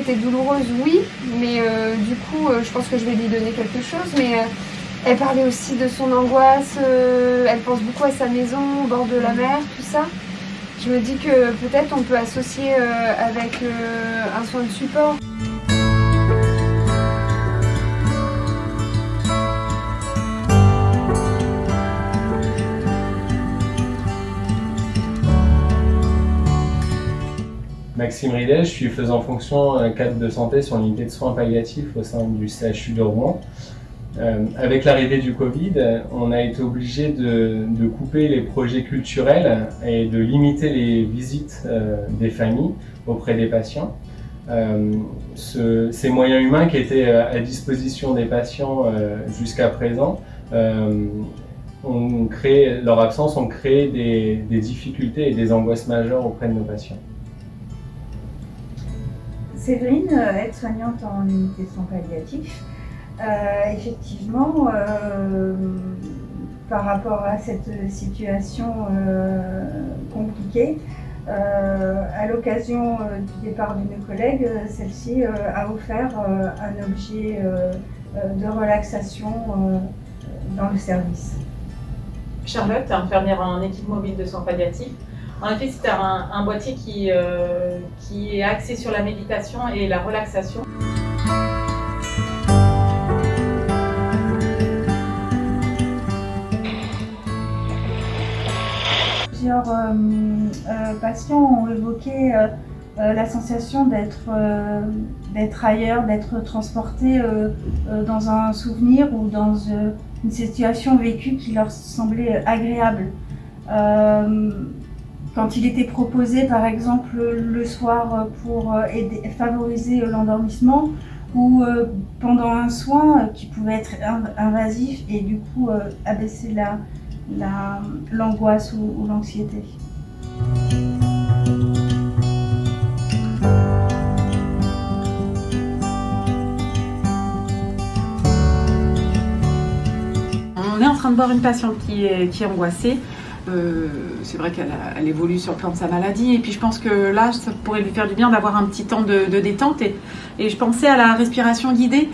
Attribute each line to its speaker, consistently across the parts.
Speaker 1: était douloureuse, oui, mais euh, du coup, euh, je pense que je vais lui donner quelque chose. Mais euh, elle parlait aussi de son angoisse, elle pense beaucoup à sa maison au bord de la mer, tout ça. Je me dis que peut-être on peut associer avec un soin de support.
Speaker 2: Maxime Ridet, je suis faisant fonction euh, cadre de santé sur l'unité de soins palliatifs au sein du CHU de Rouen. Euh, avec l'arrivée du Covid, on a été obligé de, couper les projets culturels et de limiter les visites euh, des familles auprès des patients. Ce, ces moyens humains qui étaient à disposition des patients jusqu'à présent leur absence ont créé des difficultés et des angoisses majeures auprès de nos patients.
Speaker 3: Séverine, aide-soignante en unité de soins palliatifs, euh, effectivement, euh, par rapport à cette situation euh, compliquée, à l'occasion du départ de mes collègues, celle-ci a offert un objet de relaxation dans le service.
Speaker 4: Charlotte, infirmière en équipe mobile de soins palliatifs, en effet, c'est un, boîtier qui, euh, qui est axé sur la méditation et la relaxation.
Speaker 3: Plusieurs euh, patients ont évoqué euh, la sensation d'être d'être ailleurs, d'être transporté dans un souvenir ou dans une situation vécue qui leur semblait agréable quand il était proposé par exemple le soir pour aider, favoriser l'endormissement ou pendant un soin qui pouvait être invasif et du coup abaisser la, l'angoisse la, ou, ou l'anxiété.
Speaker 5: On est en train de voir une patiente qui est, qui est angoissée. Euh, c'est vrai qu'elle elle évolue sur le plan de sa maladie et puis je pense que là ça pourrait lui faire du bien d'avoir un petit temps de, détente et, je pensais à la respiration guidée.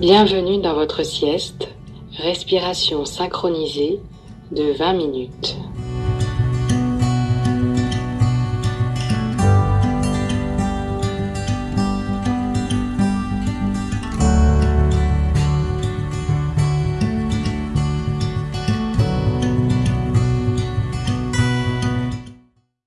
Speaker 6: Bienvenue dans votre sieste, respiration synchronisée de 20 minutes.